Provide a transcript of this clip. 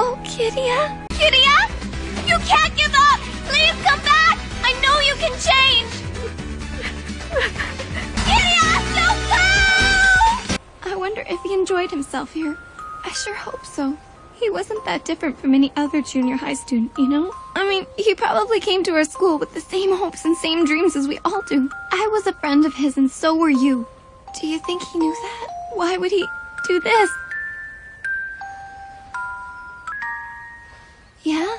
Oh, Kiria? Kiria? You can't give up! Please come back! I know you can change! Kiria, don't go! I wonder if he enjoyed himself here. I sure hope so. He wasn't that different from any other junior high student, you know? I mean, he probably came to our school with the same hopes and same dreams as we all do. I was a friend of his and so were you. Do you think he knew that? Why would he do this? Yeah?